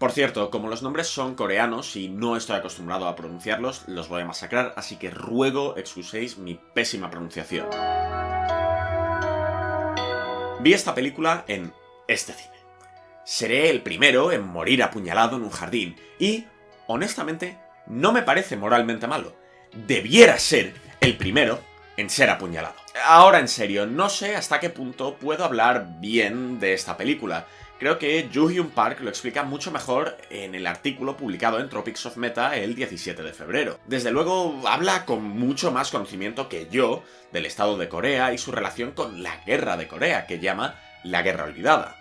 Por cierto, como los nombres son coreanos y no estoy acostumbrado a pronunciarlos, los voy a masacrar, así que ruego excuséis mi pésima pronunciación. Vi esta película en este cine. Seré el primero en morir apuñalado en un jardín y, honestamente, no me parece moralmente malo. Debiera ser el primero en ser apuñalado. Ahora en serio, no sé hasta qué punto puedo hablar bien de esta película. Creo que Joo Hyun Park lo explica mucho mejor en el artículo publicado en Tropics of Meta el 17 de febrero. Desde luego, habla con mucho más conocimiento que yo del estado de Corea y su relación con la guerra de Corea, que llama la guerra olvidada.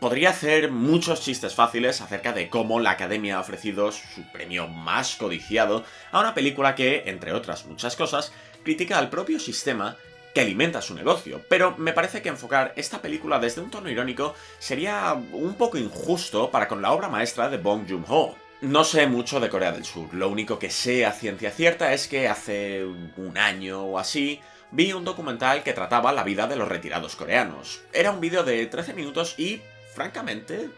Podría hacer muchos chistes fáciles acerca de cómo la Academia ha ofrecido su premio más codiciado a una película que, entre otras muchas cosas, critica al propio sistema que alimenta su negocio, pero me parece que enfocar esta película desde un tono irónico sería un poco injusto para con la obra maestra de Bong Joon-ho. No sé mucho de Corea del Sur, lo único que sé a ciencia cierta es que hace un año o así vi un documental que trataba la vida de los retirados coreanos. Era un vídeo de 13 minutos y, francamente,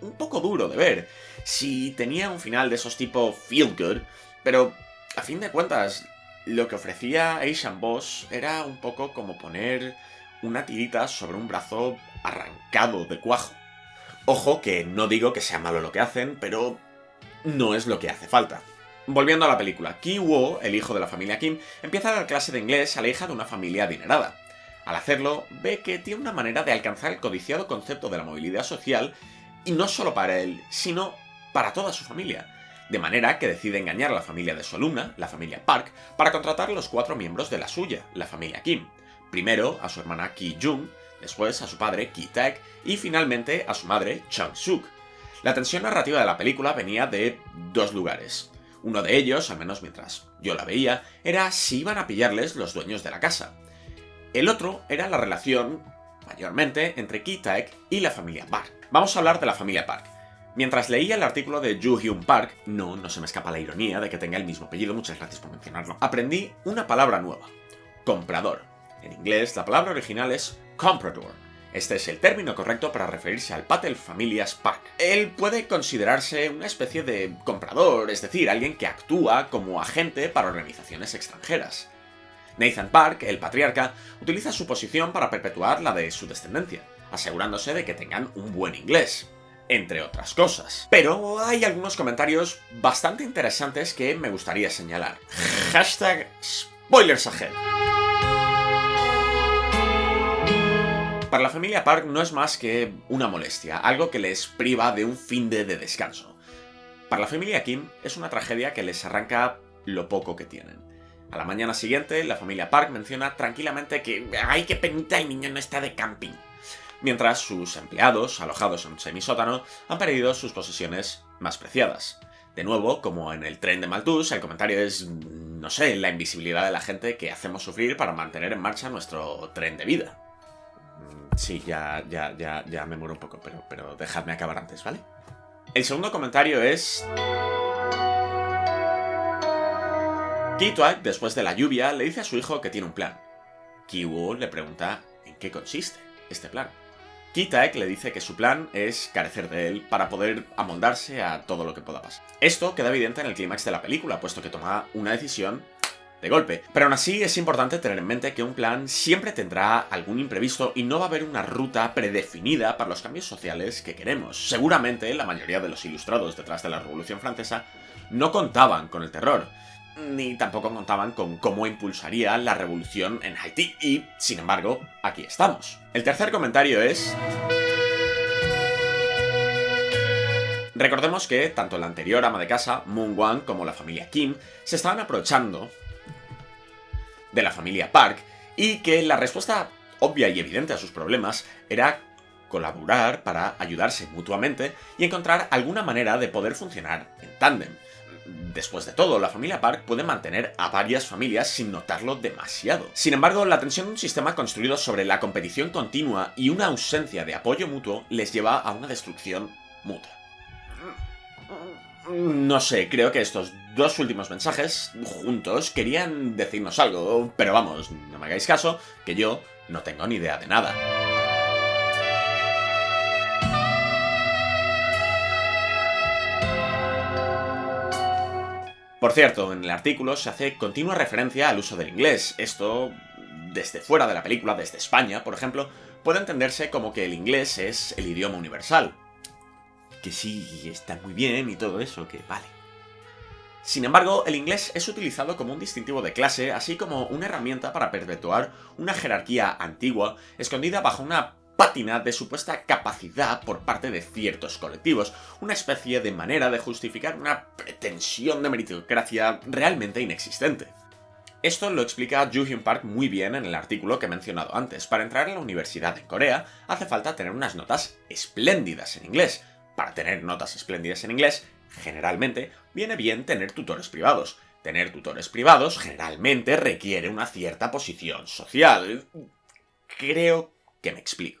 un poco duro de ver. Si tenía un final de esos tipo feel good, pero a fin de cuentas, lo que ofrecía Asian Boss era un poco como poner una tirita sobre un brazo arrancado de cuajo. Ojo que no digo que sea malo lo que hacen, pero no es lo que hace falta. Volviendo a la película, Ki Wo, el hijo de la familia Kim, empieza a dar clase de inglés a la hija de una familia adinerada. Al hacerlo, ve que tiene una manera de alcanzar el codiciado concepto de la movilidad social, y no solo para él, sino para toda su familia de manera que decide engañar a la familia de su alumna, la familia Park, para contratar a los cuatro miembros de la suya, la familia Kim. Primero a su hermana Ki Jung, después a su padre Ki Taek y finalmente a su madre Chang Suk. La tensión narrativa de la película venía de dos lugares. Uno de ellos, al menos mientras yo la veía, era si iban a pillarles los dueños de la casa. El otro era la relación, mayormente, entre Ki Taek y la familia Park. Vamos a hablar de la familia Park. Mientras leía el artículo de Joo Hyun Park, no, no se me escapa la ironía de que tenga el mismo apellido, muchas gracias por mencionarlo, aprendí una palabra nueva, comprador. En inglés, la palabra original es comprador. Este es el término correcto para referirse al Patel Familias Park. Él puede considerarse una especie de comprador, es decir, alguien que actúa como agente para organizaciones extranjeras. Nathan Park, el patriarca, utiliza su posición para perpetuar la de su descendencia, asegurándose de que tengan un buen inglés entre otras cosas. Pero hay algunos comentarios bastante interesantes que me gustaría señalar. Hashtag spoilers ahead. Para la familia Park no es más que una molestia, algo que les priva de un fin de, de descanso. Para la familia Kim es una tragedia que les arranca lo poco que tienen. A la mañana siguiente, la familia Park menciona tranquilamente que ¡ay, qué penita el niño no está de camping! Mientras sus empleados, alojados en un semisótano, han perdido sus posesiones más preciadas. De nuevo, como en el tren de Malthus, el comentario es, no sé, la invisibilidad de la gente que hacemos sufrir para mantener en marcha nuestro tren de vida. Mm, sí, ya, ya, ya, ya me muero un poco, pero, pero dejadme acabar antes, ¿vale? El segundo comentario es... Kituak, después de la lluvia, le dice a su hijo que tiene un plan. Kiwo le pregunta en qué consiste este plan. Kitaek le dice que su plan es carecer de él para poder amoldarse a todo lo que pueda pasar. Esto queda evidente en el clímax de la película, puesto que toma una decisión de golpe. Pero aún así es importante tener en mente que un plan siempre tendrá algún imprevisto y no va a haber una ruta predefinida para los cambios sociales que queremos. Seguramente la mayoría de los ilustrados detrás de la Revolución Francesa no contaban con el terror, ni tampoco contaban con cómo impulsaría la revolución en Haití, y, sin embargo, aquí estamos. El tercer comentario es... Recordemos que tanto la anterior ama de casa, Moon Wang, como la familia Kim, se estaban aprovechando de la familia Park, y que la respuesta obvia y evidente a sus problemas era colaborar para ayudarse mutuamente y encontrar alguna manera de poder funcionar en tándem. Después de todo, la familia Park puede mantener a varias familias sin notarlo demasiado. Sin embargo, la tensión de un sistema construido sobre la competición continua y una ausencia de apoyo mutuo les lleva a una destrucción mutua. No sé, creo que estos dos últimos mensajes, juntos, querían decirnos algo, pero vamos, no me hagáis caso, que yo no tengo ni idea de nada. Por cierto, en el artículo se hace continua referencia al uso del inglés. Esto, desde fuera de la película, desde España, por ejemplo, puede entenderse como que el inglés es el idioma universal. Que sí, está muy bien y todo eso, que vale. Sin embargo, el inglés es utilizado como un distintivo de clase, así como una herramienta para perpetuar una jerarquía antigua, escondida bajo una pátina de supuesta capacidad por parte de ciertos colectivos, una especie de manera de justificar una pretensión de meritocracia realmente inexistente. Esto lo explica Hyun Park muy bien en el artículo que he mencionado antes. Para entrar en la universidad en Corea hace falta tener unas notas espléndidas en inglés. Para tener notas espléndidas en inglés, generalmente viene bien tener tutores privados. Tener tutores privados generalmente requiere una cierta posición social. Creo que me explico.